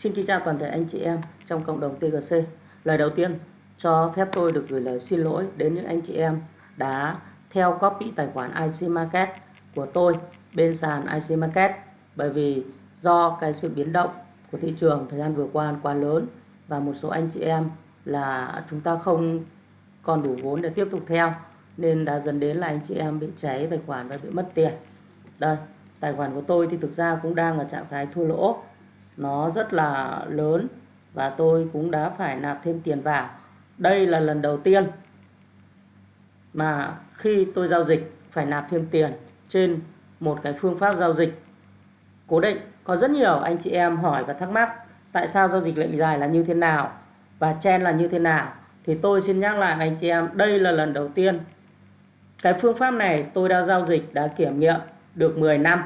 Xin kính chào toàn thể anh chị em trong cộng đồng TGC. Lời đầu tiên cho phép tôi được gửi lời xin lỗi đến những anh chị em đã theo copy tài khoản IC Market của tôi bên sàn IC Market bởi vì do cái sự biến động của thị trường thời gian vừa qua quá lớn và một số anh chị em là chúng ta không còn đủ vốn để tiếp tục theo nên đã dẫn đến là anh chị em bị cháy tài khoản và bị mất tiền. Đây, tài khoản của tôi thì thực ra cũng đang ở trạng thái thua lỗ nó rất là lớn và tôi cũng đã phải nạp thêm tiền vào. Đây là lần đầu tiên mà khi tôi giao dịch, phải nạp thêm tiền trên một cái phương pháp giao dịch cố định. Có rất nhiều anh chị em hỏi và thắc mắc tại sao giao dịch lệnh dài là như thế nào và chen là như thế nào. Thì tôi xin nhắc lại anh chị em, đây là lần đầu tiên cái phương pháp này tôi đã giao dịch, đã kiểm nghiệm được 10 năm.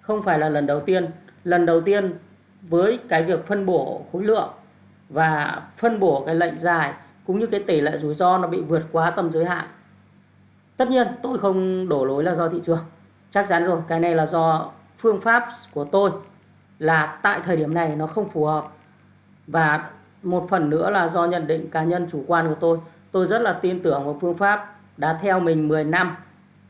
Không phải là lần đầu tiên. Lần đầu tiên với cái việc phân bổ khối lượng và phân bổ cái lệnh dài cũng như cái tỷ lệ rủi ro nó bị vượt quá tầm giới hạn. Tất nhiên, tôi không đổ lỗi là do thị trường. Chắc chắn rồi, cái này là do phương pháp của tôi là tại thời điểm này nó không phù hợp. Và một phần nữa là do nhận định cá nhân chủ quan của tôi. Tôi rất là tin tưởng vào phương pháp đã theo mình 10 năm,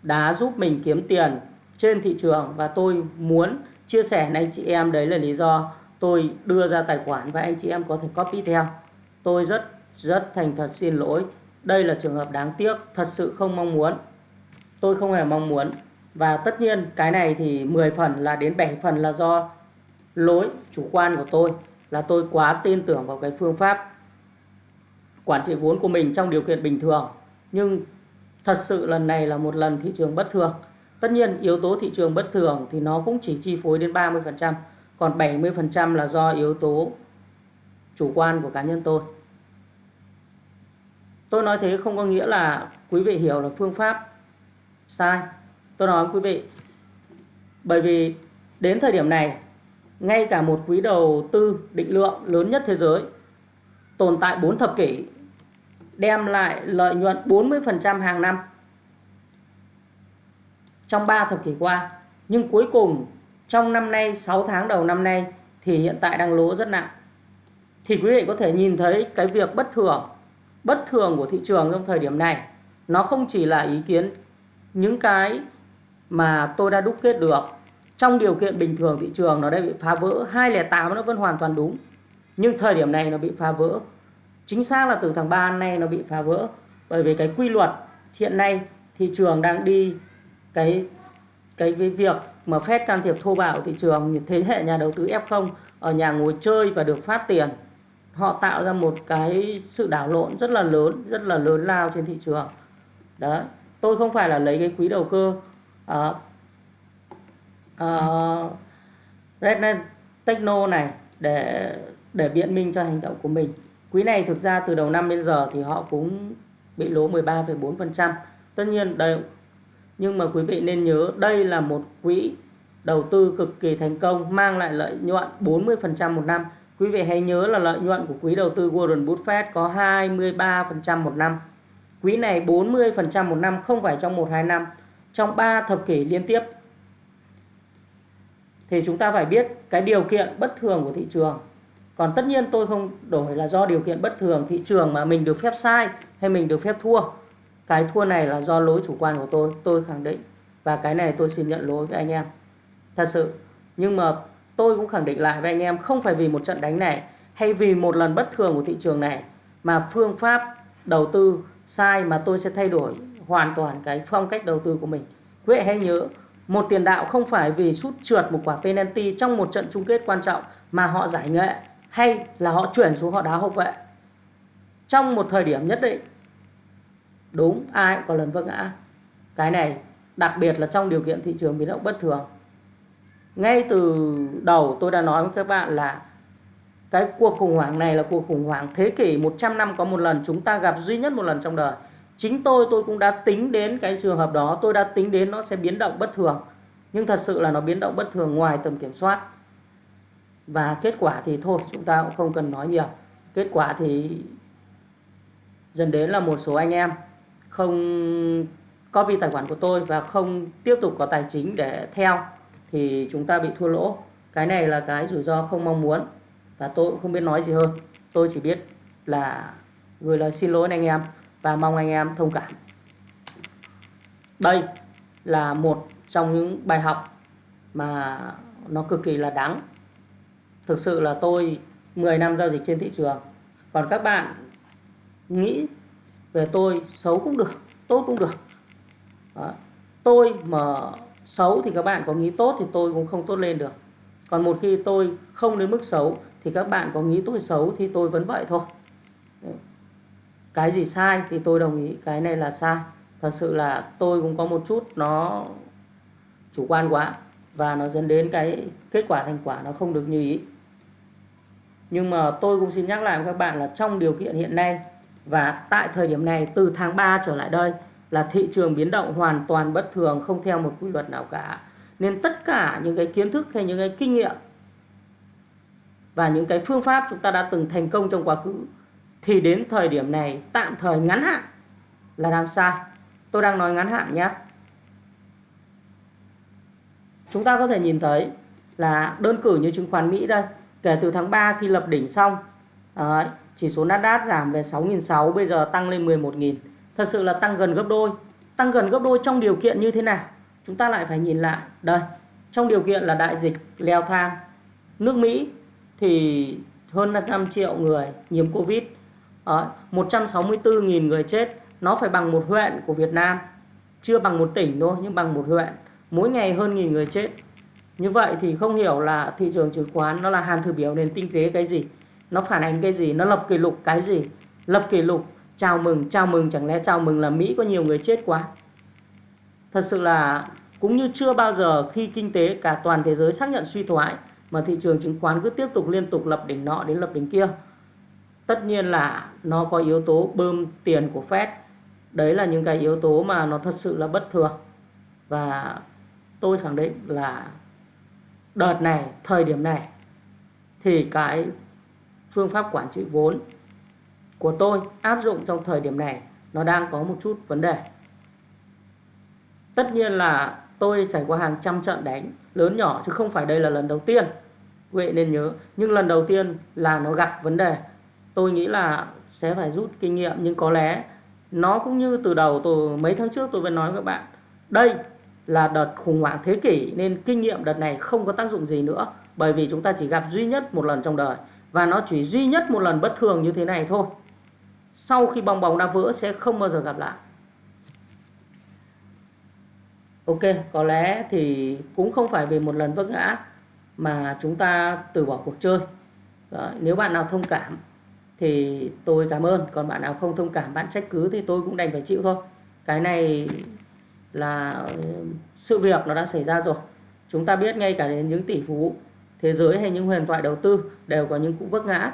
đã giúp mình kiếm tiền trên thị trường và tôi muốn chia sẻ với anh chị em đấy là lý do tôi đưa ra tài khoản và anh chị em có thể copy theo. Tôi rất rất thành thật xin lỗi. Đây là trường hợp đáng tiếc, thật sự không mong muốn. Tôi không hề mong muốn. Và tất nhiên, cái này thì 10 phần là đến 7 phần là do lỗi chủ quan của tôi, là tôi quá tin tưởng vào cái phương pháp quản trị vốn của mình trong điều kiện bình thường. Nhưng thật sự lần này là một lần thị trường bất thường. Tất nhiên, yếu tố thị trường bất thường thì nó cũng chỉ chi phối đến 30% còn 70% là do yếu tố chủ quan của cá nhân tôi. Tôi nói thế không có nghĩa là quý vị hiểu là phương pháp sai. Tôi nói quý vị, bởi vì đến thời điểm này, ngay cả một quý đầu tư định lượng lớn nhất thế giới, tồn tại 4 thập kỷ, đem lại lợi nhuận 40% hàng năm trong 3 thập kỷ qua. Nhưng cuối cùng trong năm nay 6 tháng đầu năm nay, thì hiện tại đang lỗ rất nặng. Thì quý vị có thể nhìn thấy cái việc bất thường bất thường của thị trường trong thời điểm này, nó không chỉ là ý kiến những cái mà tôi đã đúc kết được. Trong điều kiện bình thường thị trường nó đã bị phá vỡ 208 nó vẫn hoàn toàn đúng. Nhưng thời điểm này nó bị phá vỡ. Chính xác là từ tháng 3 nay nó bị phá vỡ. Bởi vì cái quy luật, hiện nay thị trường đang đi cái cái, việc mà Fed can thiệp thô bạo thị trường thế hệ nhà đầu tư F0 ở nhà ngồi chơi và được phát tiền họ tạo ra một cái sự đảo lộn rất là lớn rất là lớn lao trên thị trường. Đó tôi không phải là lấy cái quý đầu cơ. Ờ, ờ, uh, uh, Rednet Techno này để để biện minh cho hành động của mình. Quý này thực ra từ đầu năm đến giờ thì họ cũng bị lỗ 13,4% tất nhiên đây nhưng mà quý vị nên nhớ đây là một quỹ đầu tư cực kỳ thành công mang lại lợi nhuận 40% một năm. Quý vị hãy nhớ là lợi nhuận của quỹ đầu tư Warren Buffett có 23% một năm. Quỹ này 40% một năm không phải trong 1-2 năm, trong 3 thập kỷ liên tiếp. Thì chúng ta phải biết cái điều kiện bất thường của thị trường. Còn tất nhiên tôi không đổi là do điều kiện bất thường thị trường mà mình được phép sai hay mình được phép thua cái thua này là do lỗi chủ quan của tôi tôi khẳng định. Và cái này tôi xin nhận lỗi với anh em. Thật sự, nhưng mà tôi cũng khẳng định lại với anh em, không phải vì một trận đánh này hay vì một lần bất thường của thị trường này mà phương pháp đầu tư sai mà tôi sẽ thay đổi hoàn toàn cái phong cách đầu tư của mình. Quý vị hãy nhớ, một tiền đạo không phải vì sút trượt một quả penalty trong một trận chung kết quan trọng mà họ giải nghệ, hay là họ chuyển xuống họ đá hậu vệ. Trong một thời điểm nhất định đúng, ai cũng có lần vấp ngã. Cái này, đặc biệt là trong điều kiện thị trường biến động bất thường. Ngay từ đầu tôi đã nói với các bạn là cái cuộc khủng hoảng này là cuộc khủng hoảng thế kỷ 100 năm có một lần, chúng ta gặp duy nhất một lần trong đời. Chính tôi tôi cũng đã tính đến cái trường hợp đó, tôi đã tính đến nó sẽ biến động bất thường. Nhưng thật sự là nó biến động bất thường ngoài tầm kiểm soát. Và kết quả thì thôi, chúng ta cũng không cần nói nhiều. Kết quả thì dần đến là một số anh em không copy tài khoản của tôi và không tiếp tục có tài chính để theo, thì chúng ta bị thua lỗ. Cái này là cái rủi ro không mong muốn và tôi cũng không biết nói gì hơn. Tôi chỉ biết là gửi lời xin lỗi anh em và mong anh em thông cảm. Đây là một trong những bài học mà nó cực kỳ là đáng. Thực sự là tôi 10 năm giao dịch trên thị trường. Còn các bạn nghĩ về tôi, xấu cũng được, tốt cũng được. Đó. tôi mà xấu thì các bạn có nghĩ tốt thì tôi cũng không tốt lên được. Còn một khi tôi không đến mức xấu thì các bạn có nghĩ tôi xấu thì tôi vẫn vậy thôi. Cái gì sai thì tôi đồng ý, cái này là sai. Thật sự là tôi cũng có một chút nó chủ quan quá và nó dẫn đến cái kết quả thành quả nó không được như ý. Nhưng mà tôi cũng xin nhắc lại với các bạn là trong điều kiện hiện nay và tại thời điểm này từ tháng 3 trở lại đây là thị trường biến động hoàn toàn bất thường không theo một quy luật nào cả. Nên tất cả những cái kiến thức hay những cái kinh nghiệm và những cái phương pháp chúng ta đã từng thành công trong quá khứ thì đến thời điểm này tạm thời ngắn hạn là đang sai. Tôi đang nói ngắn hạn nhé. Chúng ta có thể nhìn thấy là đơn cử như chứng khoán Mỹ đây kể từ tháng 3 khi lập đỉnh xong đấy, chỉ số Nasdaq giảm về 6.600 bây giờ tăng lên 11.000 thật sự là tăng gần gấp đôi. Tăng gần gấp đôi trong điều kiện như thế nào? Chúng ta lại phải nhìn lại. Đây trong điều kiện là đại dịch leo thang. Nước Mỹ thì hơn 500 triệu người nhiễm Covid. Ờ, Đấy, 164.000 người chết. Nó phải bằng một huyện của Việt Nam. Chưa bằng một tỉnh thôi nhưng bằng một huyện. Mỗi ngày hơn nghìn người chết. Như vậy thì không hiểu là thị trường chứng khoán nó là hàn thử biểu nền kinh tế cái gì nó phản ánh cái gì? Nó lập kỷ lục cái gì? Lập kỷ lục, chào mừng chào mừng, chẳng lẽ chào mừng là Mỹ có nhiều người chết quá? Thật sự là cũng như chưa bao giờ khi kinh tế cả toàn thế giới xác nhận suy thoái, mà thị trường chứng khoán cứ tiếp tục liên tục lập đỉnh nọ đến lập đỉnh kia. Tất nhiên là nó có yếu tố bơm tiền của Fed. Đấy là những cái yếu tố mà nó thật sự là bất thường. Và tôi khẳng định là đợt này, thời điểm này, thì cái phương pháp quản trị vốn của tôi áp dụng trong thời điểm này, nó đang có một chút vấn đề. Tất nhiên là tôi trải qua hàng trăm trận đánh, lớn nhỏ, chứ không phải đây là lần đầu tiên, quý vị nên nhớ. Nhưng lần đầu tiên là nó gặp vấn đề. Tôi nghĩ là sẽ phải rút kinh nghiệm, nhưng có lẽ nó cũng như từ đầu tôi, mấy tháng trước tôi vẫn nói với các bạn, đây là đợt khủng hoảng thế kỷ, nên kinh nghiệm đợt này không có tác dụng gì nữa, bởi vì chúng ta chỉ gặp duy nhất một lần trong đời và nó chỉ duy nhất một lần bất thường như thế này thôi. Sau khi bong bóng đã vỡ sẽ không bao giờ gặp lại. Ok có lẽ thì cũng không phải về một lần vấp ngã mà chúng ta từ bỏ cuộc chơi. Đó, nếu bạn nào thông cảm thì tôi cảm ơn. Còn bạn nào không thông cảm bạn trách cứ thì tôi cũng đành phải chịu thôi. Cái này là ừ, sự việc nó đã xảy ra rồi. Chúng ta biết ngay cả đến những tỷ phú thế giới hay những huyền thoại đầu tư đều có những cú vấp ngã.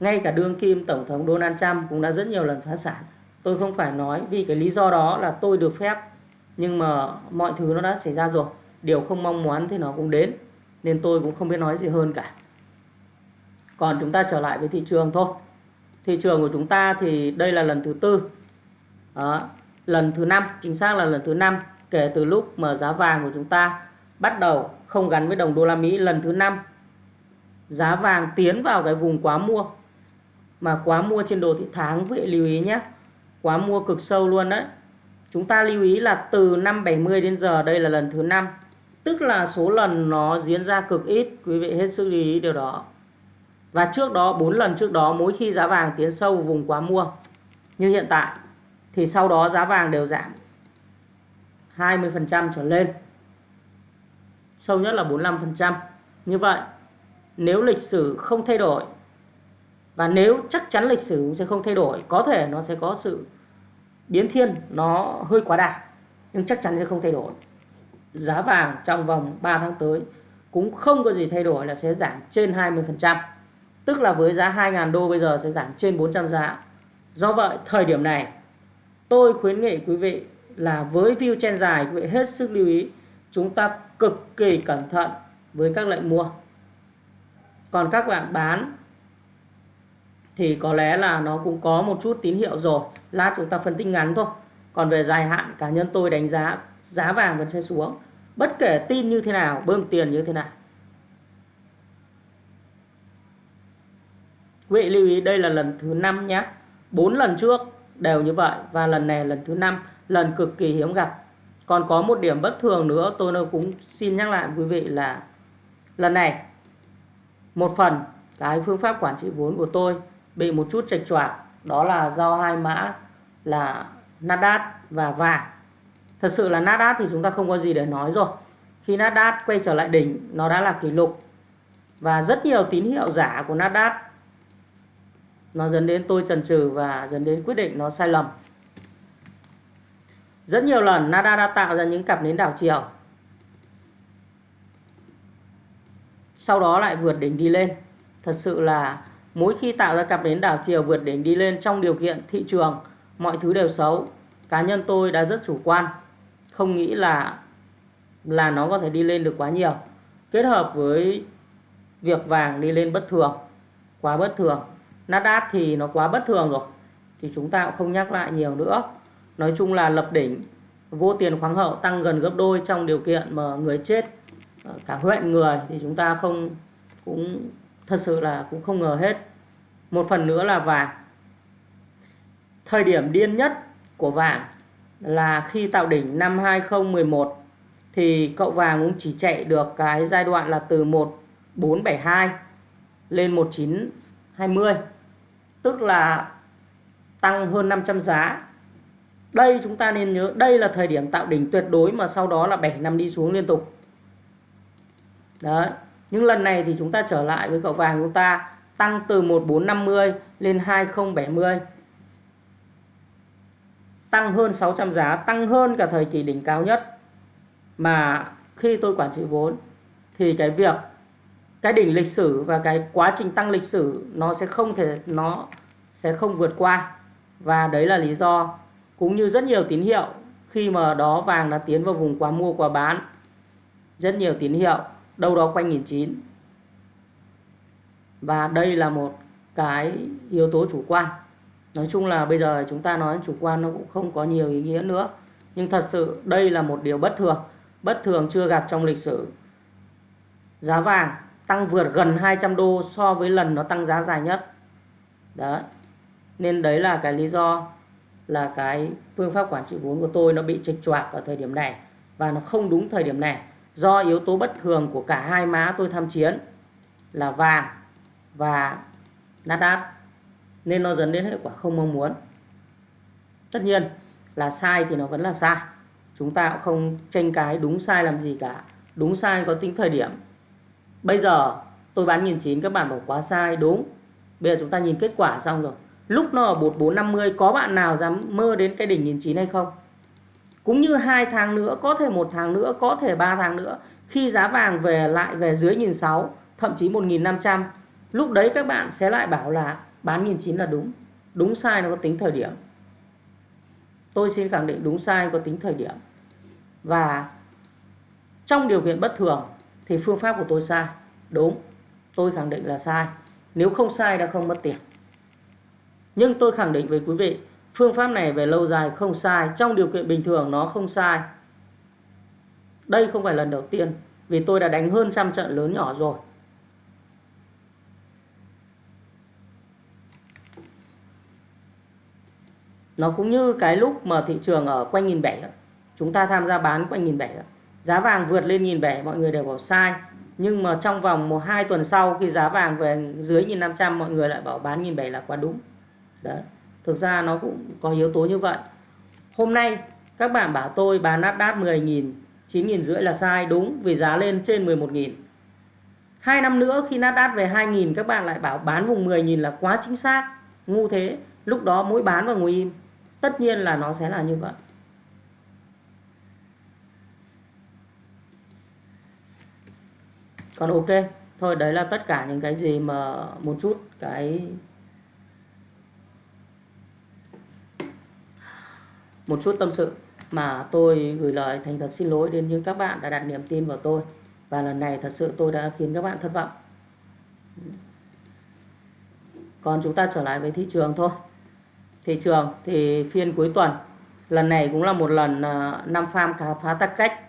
Ngay cả đương kim tổng thống Donald Trump cũng đã rất nhiều lần phá sản. Tôi không phải nói vì cái lý do đó là tôi được phép nhưng mà mọi thứ nó đã xảy ra rồi. Điều không mong muốn thì nó cũng đến nên tôi cũng không biết nói gì hơn cả. Còn chúng ta trở lại với thị trường thôi. Thị trường của chúng ta thì đây là lần thứ tư. Đó, lần thứ năm chính xác là lần thứ năm kể từ lúc mà giá vàng của chúng ta bắt đầu không gắn với đồng đô la Mỹ. Lần thứ năm giá vàng tiến vào cái vùng quá mua. Mà quá mua trên đồ thị tháng vị lưu ý nhé. Quá mua cực sâu luôn đấy. Chúng ta lưu ý là từ năm 70 đến giờ, đây là lần thứ năm. Tức là số lần nó diễn ra cực ít, quý vị hết sức lưu ý điều đó. Và trước đó, bốn lần trước đó, mỗi khi giá vàng tiến sâu vùng quá mua, như hiện tại, thì sau đó giá vàng đều giảm 20% trở lên. Sâu nhất là 45% như vậy nếu lịch sử không thay đổi, và nếu chắc chắn lịch sử sẽ không thay đổi, có thể nó sẽ có sự biến thiên, nó hơi quá đà, nhưng chắc chắn sẽ không thay đổi. Giá vàng trong vòng 3 tháng tới cũng không có gì thay đổi là sẽ giảm trên 20% tức là với giá 2.000 đô bây giờ sẽ giảm trên 400 giá. Do vậy, thời điểm này, tôi khuyến nghị quý vị là với view trên dài, quý vị hết sức lưu ý, chúng ta cực kỳ cẩn thận với các lệnh mua còn các bạn bán thì có lẽ là nó cũng có một chút tín hiệu rồi. Lát chúng ta phân tích ngắn thôi. Còn về dài hạn, cá nhân tôi đánh giá giá vàng vẫn sẽ xuống. Bất kể tin như thế nào, bơm tiền như thế nào. Quý vị lưu ý, đây là lần thứ năm nhé bốn lần trước đều như vậy và lần này lần thứ năm. Lần cực kỳ hiếm gặp. Còn có một điểm bất thường nữa, tôi cũng xin nhắc lại quý vị là lần này một phần, cái phương pháp quản trị vốn của tôi bị một chút chệch choạc đó là do hai mã là Nasdaq và vàng. Thật sự là Nasdaq thì chúng ta không có gì để nói rồi. Khi Nasdaq quay trở lại đỉnh, nó đã là kỷ lục. Và rất nhiều tín hiệu giả của Nasdaq, nó dẫn đến tôi chần chừ và dẫn đến quyết định nó sai lầm. Rất nhiều lần Nasdaq đã tạo ra những cặp nến đảo chiều. Sau đó lại vượt đỉnh đi lên. Thật sự là mỗi khi tạo ra cặp nến đảo chiều vượt đỉnh đi lên trong điều kiện thị trường, mọi thứ đều xấu. Cá nhân tôi đã rất chủ quan, không nghĩ là là nó có thể đi lên được quá nhiều. Kết hợp với việc vàng đi lên bất thường, quá bất thường. Nasdaq thì nó quá bất thường rồi, thì chúng ta cũng không nhắc lại nhiều nữa. Nói chung là lập đỉnh, vô tiền khoáng hậu tăng gần gấp đôi trong điều kiện mà người chết Ờ, cả huyện, người thì chúng ta không, cũng thật sự là cũng không ngờ hết. Một phần nữa là vàng. Thời điểm điên nhất của vàng là khi tạo đỉnh năm 2011 thì cậu vàng cũng chỉ chạy được cái giai đoạn là từ 1472 lên 1920 tức là tăng hơn 500 giá. Đây chúng ta nên nhớ, đây là thời điểm tạo đỉnh tuyệt đối mà sau đó là 7 năm đi xuống liên tục đấy. Nhưng lần này thì chúng ta trở lại với cậu vàng chúng ta, tăng từ 1450 lên 2070 tăng hơn 600 giá, tăng hơn cả thời kỳ đỉnh cao nhất. Mà khi tôi quản trị vốn, thì cái việc, cái đỉnh lịch sử và cái quá trình tăng lịch sử nó sẽ không thể, nó sẽ không vượt qua. Và đấy là lý do cũng như rất nhiều tín hiệu khi mà đó vàng đã tiến vào vùng quá mua, quá bán. Rất nhiều tín hiệu đâu đó quanh nghìn chín. Và đây là một cái yếu tố chủ quan. Nói chung là bây giờ chúng ta nói chủ quan nó cũng không có nhiều ý nghĩa nữa. Nhưng thật sự đây là một điều bất thường. Bất thường chưa gặp trong lịch sử. Giá vàng tăng vượt gần 200 đô so với lần nó tăng giá dài nhất. Đó nên đấy là cái lý do là cái phương pháp quản trị vốn của tôi nó bị trịch choạc ở thời điểm này. Và nó không đúng thời điểm này do yếu tố bất thường của cả hai má tôi tham chiến là vàng và Nasdaq, nên nó dẫn đến hệ quả không mong muốn. Tất nhiên là sai thì nó vẫn là sai. Chúng ta cũng không tranh cái đúng sai làm gì cả. Đúng sai có tính thời điểm. Bây giờ tôi bán nghìn chín, các bạn bảo quá sai, đúng. Bây giờ chúng ta nhìn kết quả xong rồi. Lúc nó ở 1450 có bạn nào dám mơ đến cái đỉnh nghìn chín hay không? Cũng như hai tháng nữa, có thể một tháng nữa, có thể ba tháng nữa, khi giá vàng về lại về dưới nghìn sáu, thậm chí một nghìn năm trăm, lúc đấy các bạn sẽ lại bảo là bán nghìn chín là đúng. Đúng sai nó có tính thời điểm. Tôi xin khẳng định đúng sai có tính thời điểm. Và trong điều kiện bất thường thì phương pháp của tôi sai. Đúng, tôi khẳng định là sai. Nếu không sai đã không mất tiền. Nhưng tôi khẳng định với quý vị phương pháp này về lâu dài không sai, trong điều kiện bình thường nó không sai. Đây không phải lần đầu tiên, vì tôi đã đánh hơn trăm trận lớn nhỏ rồi. Nó cũng như cái lúc mà thị trường ở quanh nghìn bảy chúng ta tham gia bán quanh nghìn bảy giá vàng vượt lên nghìn bảy, mọi người đều bảo sai. Nhưng mà trong vòng một, hai tuần sau, khi giá vàng về dưới nghìn năm trăm, mọi người lại bảo bán nghìn bảy là quá đúng. Đấy thực ra nó cũng có yếu tố như vậy. Hôm nay, các bạn bảo tôi bán Nasdaq 10.000 9.000 rưỡi là sai, đúng, vì giá lên trên 11.000 hai năm nữa, khi Nasdaq về 2.000 các bạn lại bảo bán vùng 10.000 là quá chính xác, ngu thế. Lúc đó mỗi bán và ngồi im. Tất nhiên là nó sẽ là như vậy. Còn ok, thôi, đấy là tất cả những cái gì mà một chút cái một chút tâm sự mà tôi gửi lời thành thật xin lỗi đến những các bạn đã đặt niềm tin vào tôi. Và lần này thật sự tôi đã khiến các bạn thất vọng. Còn chúng ta trở lại với thị trường thôi. Thị trường thì phiên cuối tuần, lần này cũng là một lần à, năm farm cá phá tắc cách.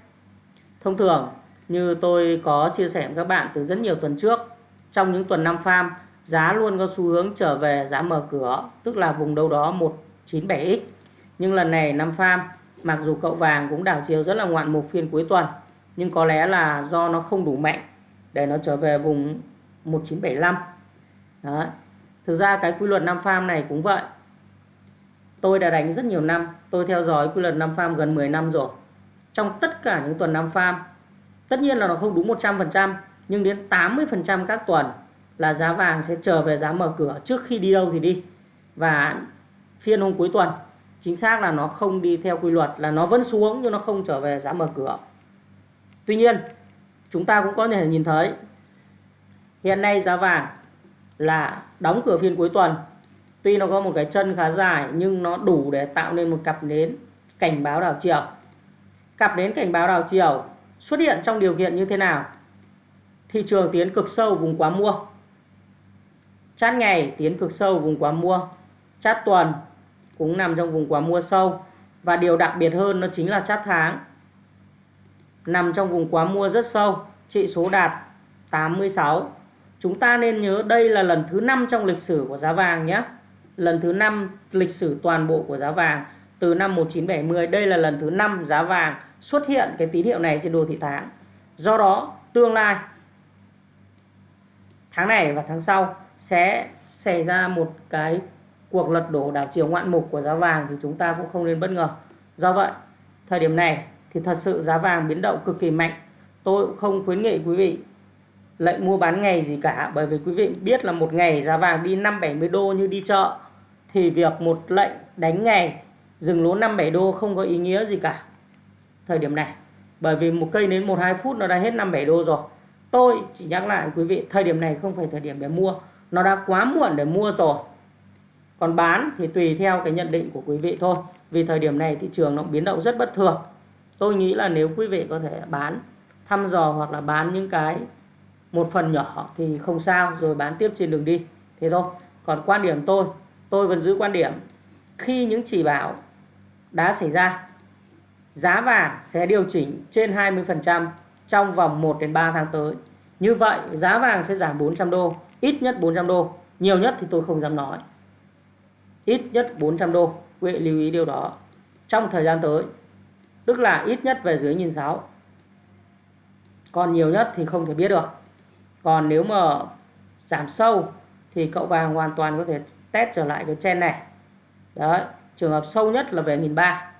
Thông thường, như tôi có chia sẻ với các bạn từ rất nhiều tuần trước, trong những tuần năm farm, giá luôn có xu hướng trở về, giá mở cửa, tức là vùng đâu đó 197x nhưng lần này năm farm mặc dù cậu vàng cũng đảo chiều rất là ngoạn mục phiên cuối tuần, nhưng có lẽ là do nó không đủ mạnh để nó trở về vùng 1975 Đó. thực ra cái quy luật năm farm này cũng vậy. Tôi đã đánh rất nhiều năm, tôi theo dõi quy luật năm farm gần 10 năm rồi. Trong tất cả những tuần năm farm tất nhiên là nó không đúng 100% nhưng đến 80% các tuần là giá vàng sẽ trở về giá mở cửa trước khi đi đâu thì đi. Và phiên hôm cuối tuần chính xác là nó không đi theo quy luật, là nó vẫn xuống nhưng nó không trở về giá mở cửa. Tuy nhiên, chúng ta cũng có thể nhìn thấy, hiện nay giá vàng là đóng cửa phiên cuối tuần. Tuy nó có một cái chân khá dài nhưng nó đủ để tạo nên một cặp nến cảnh báo đảo chiều. Cặp nến cảnh báo đảo chiều xuất hiện trong điều kiện như thế nào? Thị trường tiến cực sâu vùng quá mua. Chát ngày tiến cực sâu vùng quá mua. Chát tuần cũng nằm trong vùng quá mua sâu. Và điều đặc biệt hơn nó chính là chát tháng. Nằm trong vùng quá mua rất sâu, trị số đạt 86 chúng ta nên nhớ đây là lần thứ năm trong lịch sử của giá vàng nhé. Lần thứ năm lịch sử toàn bộ của giá vàng. Từ năm 1970 đây là lần thứ năm giá vàng xuất hiện cái tín hiệu này trên đồ thị tháng. Do đó, tương lai, tháng này và tháng sau sẽ xảy ra một cái cuộc lật đổ đảo chiều ngoạn mục của giá vàng thì chúng ta cũng không nên bất ngờ. Do vậy, thời điểm này thì thật sự giá vàng biến động cực kỳ mạnh. Tôi cũng không khuyến nghị quý vị lệnh mua bán ngày gì cả bởi vì quý vị biết là một ngày giá vàng đi 5 70 đô như đi chợ thì việc một lệnh đánh ngày dừng lỗ 5 7 đô không có ý nghĩa gì cả. Thời điểm này bởi vì một cây đến 1 2 phút nó đã hết 5 7 đô rồi. Tôi chỉ nhắc lại quý vị thời điểm này không phải thời điểm để mua, nó đã quá muộn để mua rồi còn bán thì tùy theo cái nhận định của quý vị thôi. Vì thời điểm này thị trường nó biến động rất bất thường. Tôi nghĩ là nếu quý vị có thể bán, thăm dò hoặc là bán những cái một phần nhỏ thì không sao, rồi bán tiếp trên đường đi. Thế thôi. Còn quan điểm tôi tôi vẫn giữ quan điểm, khi những chỉ bảo đã xảy ra, giá vàng sẽ điều chỉnh trên 20% trong vòng 1 đến 3 tháng tới. Như vậy, giá vàng sẽ giảm 400 đô, ít nhất 400 đô. Nhiều nhất thì tôi không dám nói ít nhất 400 đô. Quý vị lưu ý điều đó. Trong thời gian tới, tức là ít nhất về dưới nhìn sáu. Còn nhiều nhất thì không thể biết được. Còn nếu mà giảm sâu thì cậu vàng hoàn toàn có thể test trở lại cái chen này. Đấy, trường hợp sâu nhất là về nghìn ba.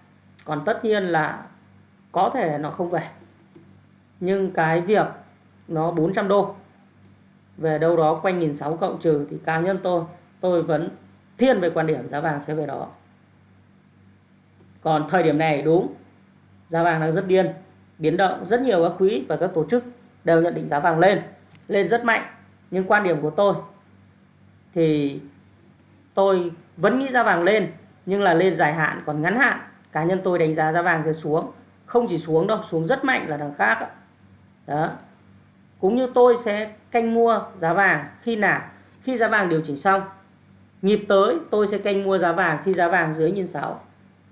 Còn tất nhiên là có thể nó không về. Nhưng cái việc nó 400 đô, về đâu đó quanh nghìn sáu cộng trừ thì cá nhân tôi tôi vẫn thiên về quan điểm giá vàng sẽ về đó. Còn thời điểm này, đúng, giá vàng đang rất điên, biến động rất nhiều các quỹ và các tổ chức đều nhận định giá vàng lên lên rất mạnh. Nhưng quan điểm của tôi thì tôi vẫn nghĩ giá vàng lên, nhưng là lên dài hạn, còn ngắn hạn. Cá nhân tôi đánh giá giá vàng sẽ xuống, không chỉ xuống đâu, xuống rất mạnh là đằng khác đó. Cũng như tôi sẽ canh mua giá vàng khi nào? Khi giá vàng điều chỉnh xong Nhịp tới, tôi sẽ canh mua giá vàng khi giá vàng dưới 1.600.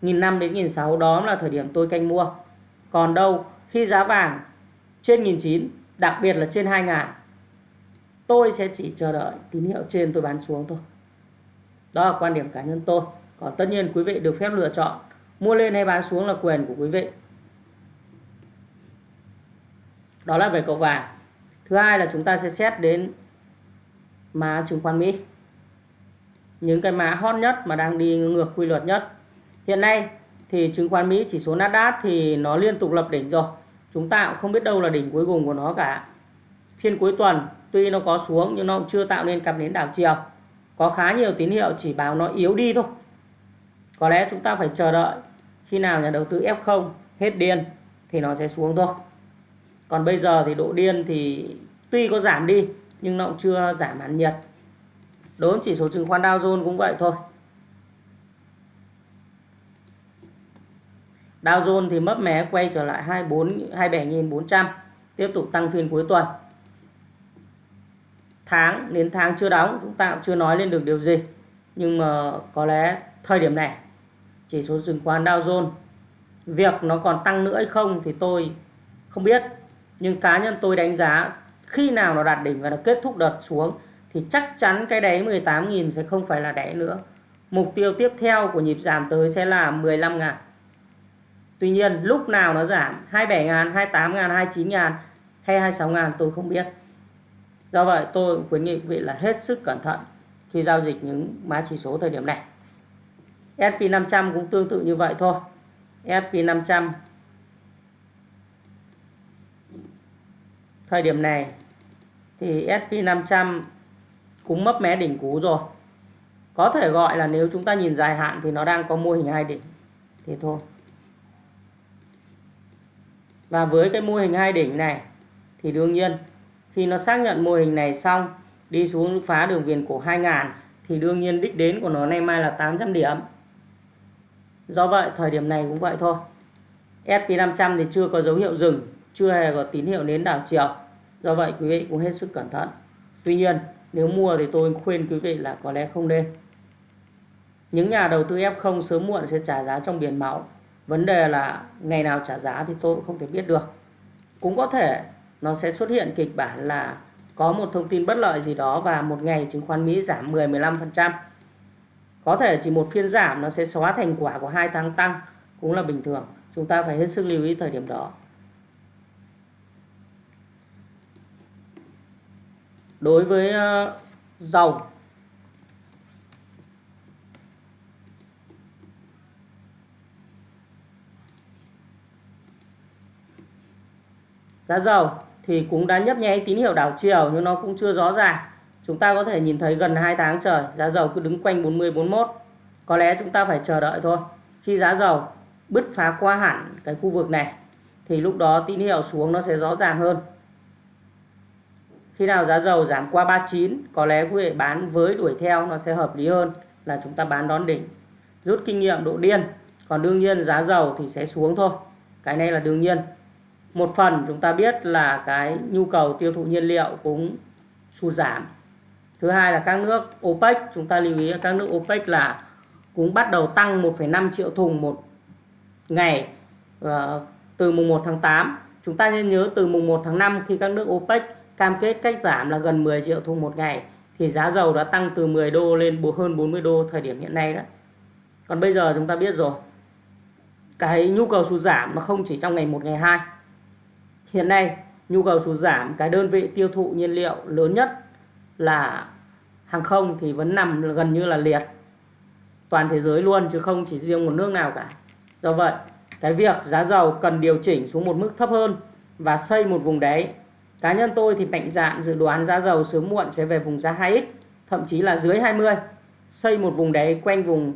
1.500 đến 1.600 đó là thời điểm tôi canh mua. Còn đâu, khi giá vàng trên 1.900 đặc biệt là trên 2.000 tôi sẽ chỉ chờ đợi tín hiệu trên tôi bán xuống thôi. Đó là quan điểm cá nhân tôi. Còn tất nhiên quý vị được phép lựa chọn mua lên hay bán xuống là quyền của quý vị. Đó là về cậu vàng. Thứ hai là chúng ta sẽ xét đến má chứng khoán Mỹ những cái mã hot nhất mà đang đi ngược quy luật nhất. Hiện nay thì chứng khoán Mỹ chỉ số Nasdaq thì nó liên tục lập đỉnh rồi. Chúng ta cũng không biết đâu là đỉnh cuối cùng của nó cả. Phiên cuối tuần, tuy nó có xuống nhưng nó cũng chưa tạo nên cặp nến đảo chiều. Có khá nhiều tín hiệu chỉ báo nó yếu đi thôi. Có lẽ chúng ta phải chờ đợi. Khi nào nhà đầu tư F0 hết điên thì nó sẽ xuống thôi. Còn bây giờ thì độ điên thì tuy có giảm đi nhưng nó cũng chưa giảm hẳn nhiệt đối với chỉ số chứng khoán Dow Jones cũng vậy thôi. Dow Jones thì mấp mé quay trở lại 24 27.400 tiếp tục tăng phiên cuối tuần. Tháng, đến tháng chưa đóng, chúng ta cũng chưa nói lên được điều gì. Nhưng mà có lẽ thời điểm này, chỉ số chứng khoán Dow Jones, việc nó còn tăng nữa hay không thì tôi không biết. Nhưng cá nhân tôi đánh giá khi nào nó đạt đỉnh và nó kết thúc đợt xuống thì chắc chắn cái đáy 18.000 sẽ không phải là đáy nữa. Mục tiêu tiếp theo của nhịp giảm tới sẽ là 15.000. Tuy nhiên lúc nào nó giảm 27.000, 28.000, 29.000 hay 26.000 tôi không biết. Do vậy tôi khuyến nghị quý vị là hết sức cẩn thận khi giao dịch những mã chỉ số thời điểm này. SP500 cũng tương tự như vậy thôi. SP500 thời điểm này thì SP500 cũng mấp mé đỉnh cú rồi có thể gọi là nếu chúng ta nhìn dài hạn thì nó đang có mô hình hai đỉnh thế thôi và với cái mô hình hai đỉnh này thì đương nhiên khi nó xác nhận mô hình này xong đi xuống phá đường viền cổ 2000 thì đương nhiên đích đến của nó nay mai là 800 điểm. Do vậy thời điểm này cũng vậy thôi. SP500 thì chưa có dấu hiệu dừng, chưa hề có tín hiệu nến đảo chiều. Do vậy quý vị cũng hết sức cẩn thận. Tuy nhiên nếu mua thì tôi khuyên quý vị là có lẽ không nên. Những nhà đầu tư F0 sớm muộn sẽ trả giá trong biển máu. Vấn đề là ngày nào trả giá thì tôi cũng không thể biết được. Cũng có thể nó sẽ xuất hiện kịch bản là có một thông tin bất lợi gì đó và một ngày chứng khoán Mỹ giảm 10-15%. Có thể chỉ một phiên giảm nó sẽ xóa thành quả của hai tháng tăng cũng là bình thường. Chúng ta phải hết sức lưu ý thời điểm đó. Đối với ờ, dầu giá dầu thì cũng đã nhấp nháy tín hiệu đảo chiều nhưng nó cũng chưa rõ ràng. Chúng ta có thể nhìn thấy gần 2 tháng trời, giá dầu cứ đứng quanh 40 41. Có lẽ chúng ta phải chờ đợi thôi. Khi giá dầu bứt phá qua hẳn cái khu vực này, thì lúc đó tín hiệu xuống nó sẽ rõ ràng hơn. Khi nào giá dầu giảm qua 39 có lẽ quý vị bán với đuổi theo nó sẽ hợp lý hơn là chúng ta bán đón đỉnh. Rút kinh nghiệm độ điên. Còn đương nhiên giá dầu thì sẽ xuống thôi. Cái này là đương nhiên một phần chúng ta biết là cái nhu cầu tiêu thụ nhiên liệu cũng sụt giảm thứ hai là các nước OPEC chúng ta lưu ý các nước OPEC là cũng bắt đầu tăng 1,5 triệu thùng một ngày ờ, từ mùng 1 tháng 8 chúng ta nên nhớ từ mùng 1 tháng 5 khi các nước OPEC cam kết cách giảm là gần 10 triệu thùng một ngày thì giá dầu đã tăng từ 10 đô lên hơn 40 đô thời điểm hiện nay đó còn bây giờ chúng ta biết rồi cái nhu cầu sụt giảm nó không chỉ trong ngày 1 ngày 2 Hiện nay nhu cầu sụt giảm cái đơn vị tiêu thụ nhiên liệu lớn nhất là hàng không thì vẫn nằm gần như là liệt toàn thế giới luôn chứ không chỉ riêng một nước nào cả. Do vậy, cái việc giá dầu cần điều chỉnh xuống một mức thấp hơn và xây một vùng đáy. Cá nhân tôi thì mạnh dạn dự đoán giá dầu sớm muộn sẽ về vùng giá 2x, thậm chí là dưới 20. Xây một vùng đáy quanh vùng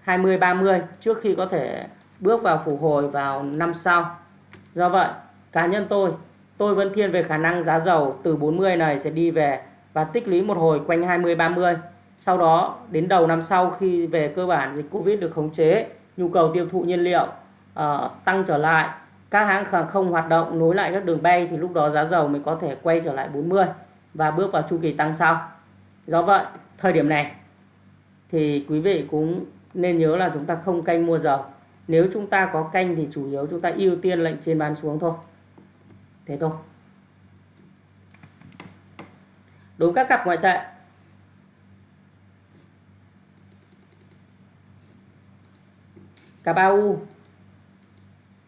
20 30 trước khi có thể bước vào phục hồi vào năm sau. Do vậy, Cá nhân tôi, tôi vẫn thiên về khả năng giá dầu từ 40 này sẽ đi về và tích lũy một hồi quanh 20-30. Sau đó đến đầu năm sau khi về cơ bản dịch Covid được khống chế, nhu cầu tiêu thụ nhiên liệu uh, tăng trở lại, các hãng hàng không hoạt động nối lại các đường bay thì lúc đó giá dầu mới có thể quay trở lại 40 và bước vào chu kỳ tăng sau. Do vậy, thời điểm này thì quý vị cũng nên nhớ là chúng ta không canh mua dầu. Nếu chúng ta có canh thì chủ yếu chúng ta ưu tiên lệnh trên bán xuống thôi thế thôi đối các cặp ngoại tệ cặp AU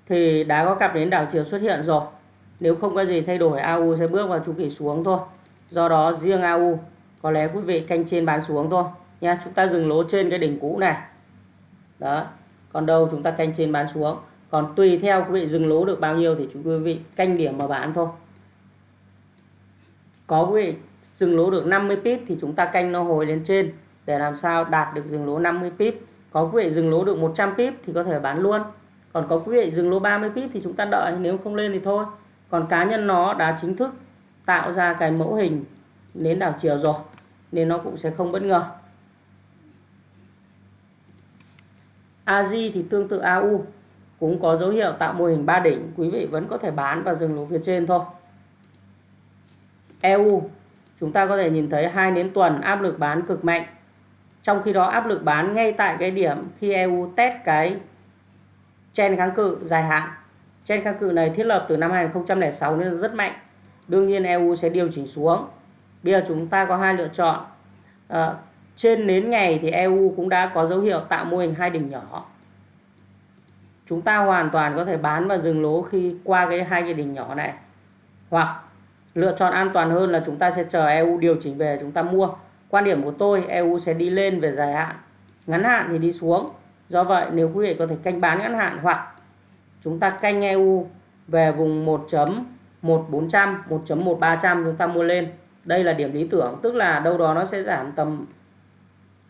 thì đã có cặp đến đảo chiều xuất hiện rồi. Nếu không có gì thay đổi AU sẽ bước vào chu kỳ xuống thôi. Do đó, riêng AU có lẽ quý vị canh trên bán xuống thôi. Nha, chúng ta dừng lỗ trên cái đỉnh cũ này. Đó, còn đâu chúng ta canh trên bán xuống. Còn tùy theo quý vị dừng lỗ được bao nhiêu thì chúng quý vị canh điểm mà bán thôi. Có quý vị dừng lỗ được 50 pip thì chúng ta canh nó hồi lên trên để làm sao đạt được dừng lỗ 50 pip. Có quý vị dừng lỗ được 100 pip thì có thể bán luôn còn có quý vị dừng lỗ 30 pip thì chúng ta đợi, nếu không lên thì thôi. Còn cá nhân nó đã chính thức tạo ra cái mẫu hình nến đảo chiều rồi, nên nó cũng sẽ không bất ngờ. AJ thì tương tự AU cũng có dấu hiệu tạo mô hình ba đỉnh, quý vị vẫn có thể bán và dừng lỗ phía trên thôi. EU chúng ta có thể nhìn thấy hai nến tuần áp lực bán cực mạnh. Trong khi đó áp lực bán ngay tại cái điểm khi EU test cái chen kháng cự dài hạn. Chen kháng cự này thiết lập từ năm 2006 nên rất mạnh. Đương nhiên EU sẽ điều chỉnh xuống. Bây giờ chúng ta có hai lựa chọn. À, trên nến ngày thì EU cũng đã có dấu hiệu tạo mô hình hai đỉnh nhỏ. Chúng ta hoàn toàn có thể bán và dừng lỗ khi qua cái hai cái đỉnh nhỏ này. Hoặc lựa chọn an toàn hơn là chúng ta sẽ chờ EU điều chỉnh về chúng ta mua. Quan điểm của tôi EU sẽ đi lên về dài hạn. Ngắn hạn thì đi xuống do vậy, nếu quý vị có thể canh bán ngắn hạn hoặc chúng ta canh EU về vùng 1.1400 1.1300 chúng ta mua lên. Đây là điểm lý tưởng, tức là đâu đó nó sẽ giảm tầm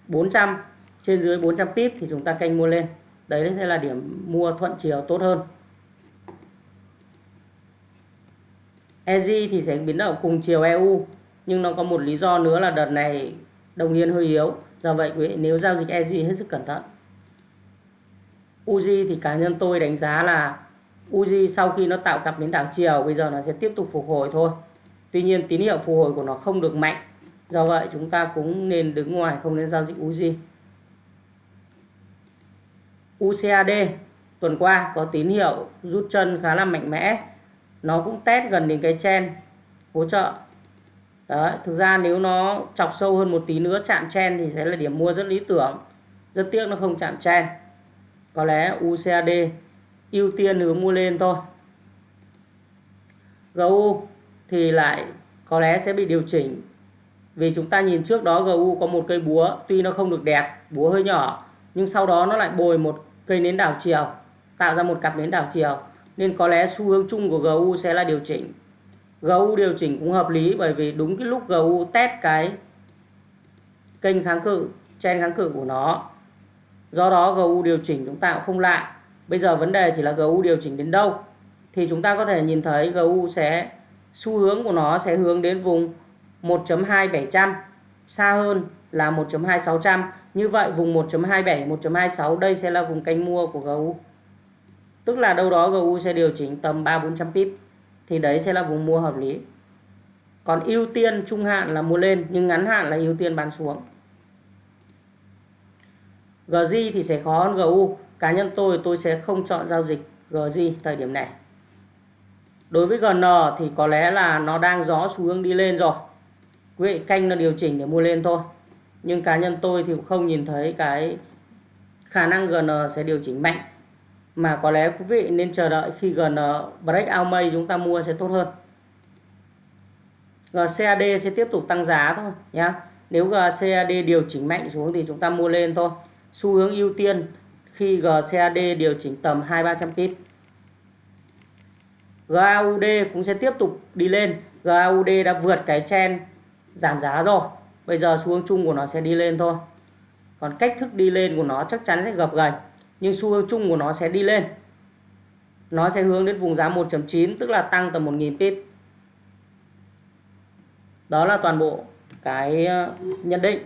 400 trên dưới 400 pip thì chúng ta canh mua lên. Đấy sẽ là điểm mua thuận chiều tốt hơn. EG thì sẽ biến động cùng chiều EU nhưng nó có một lý do nữa là đợt này đồng yên hơi yếu. Do vậy, quý vị, nếu giao dịch EG hết sức cẩn thận. Uzi thì cá nhân tôi đánh giá là Uzi sau khi nó tạo cặp đến đảo chiều bây giờ nó sẽ tiếp tục phục hồi thôi. Tuy nhiên tín hiệu phục hồi của nó không được mạnh. Do vậy chúng ta cũng nên đứng ngoài không nên giao dịch Uzi. UCAD tuần qua có tín hiệu rút chân khá là mạnh mẽ. Nó cũng test gần đến cái chen hỗ trợ. Đấy, thực ra nếu nó chọc sâu hơn một tí nữa chạm chen thì sẽ là điểm mua rất lý tưởng. Rất tiếc nó không chạm chen có lẽ UCAD ưu tiên hướng mua lên thôi. GU thì lại có lẽ sẽ bị điều chỉnh. Vì chúng ta nhìn trước đó GU có một cây búa, tuy nó không được đẹp, búa hơi nhỏ, nhưng sau đó nó lại bồi một cây nến đảo chiều, tạo ra một cặp nến đảo chiều. Nên có lẽ xu hướng chung của GU sẽ là điều chỉnh. GU điều chỉnh cũng hợp lý bởi vì đúng cái lúc GU test cái kênh kháng cự chen kháng cự của nó do đó GU điều chỉnh chúng ta cũng không lạ bây giờ vấn đề chỉ là GU điều chỉnh đến đâu. Thì chúng ta có thể nhìn thấy GU sẽ, xu hướng của nó sẽ hướng đến vùng 1.2700 xa hơn là 1.2600 như vậy vùng 1.27 1.26 đây sẽ là vùng canh mua của GU tức là đâu đó GU sẽ điều chỉnh tầm 3 400 pip. Thì đấy sẽ là vùng mua hợp lý. Còn ưu tiên trung hạn là mua lên, nhưng ngắn hạn là ưu tiên bán xuống. GJ thì sẽ khó hơn GU cá nhân tôi tôi sẽ không chọn giao dịch GJ thời điểm này. Đối với GN thì có lẽ là nó đang gió xu hướng đi lên rồi. Quý vị canh nó điều chỉnh để mua lên thôi. Nhưng cá nhân tôi thì không nhìn thấy cái khả năng GN sẽ điều chỉnh mạnh. Mà có lẽ quý vị nên chờ đợi khi GN break out mây chúng ta mua sẽ tốt hơn. GCAD sẽ tiếp tục tăng giá thôi nhé nếu GCAD điều chỉnh mạnh xuống thì chúng ta mua lên thôi xu hướng ưu tiên khi GCAD điều chỉnh tầm 2-300 pip GAUD cũng sẽ tiếp tục đi lên. GAUD đã vượt cái chen giảm giá rồi. Bây giờ xu hướng chung của nó sẽ đi lên thôi. Còn cách thức đi lên của nó chắc chắn sẽ gập ghềnh nhưng xu hướng chung của nó sẽ đi lên. Nó sẽ hướng đến vùng giá 1.9 tức là tăng tầm 1.000 pip đó là toàn bộ cái ờ, nhận định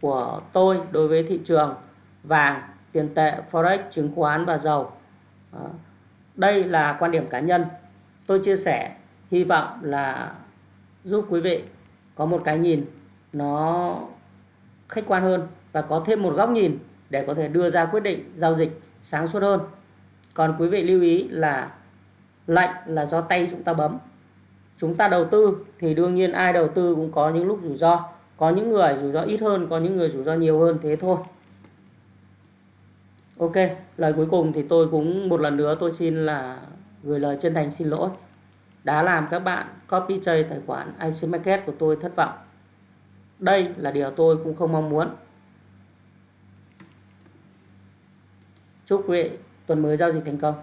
của tôi đối với thị trường vàng, tiền tệ, forex, chứng khoán và dầu. Đây là quan điểm cá nhân. Tôi chia sẻ, hy vọng là giúp quý vị có một cái nhìn nó khách quan hơn và có thêm một góc nhìn để có thể đưa ra quyết định giao dịch sáng suốt hơn. Còn quý vị lưu ý là lệnh là do tay chúng ta bấm. Chúng ta đầu tư thì đương nhiên ai đầu tư cũng có những lúc rủi ro có những người rủi ro ít hơn, có những người rủi ro nhiều hơn, thế thôi. Ok, lời cuối cùng thì tôi cũng một lần nữa tôi xin là gửi lời chân thành xin lỗi. Đã làm các bạn copy chay tài khoản IC Market của tôi thất vọng. Đây là điều tôi cũng không mong muốn. Chúc quý vị tuần mới giao dịch thành công.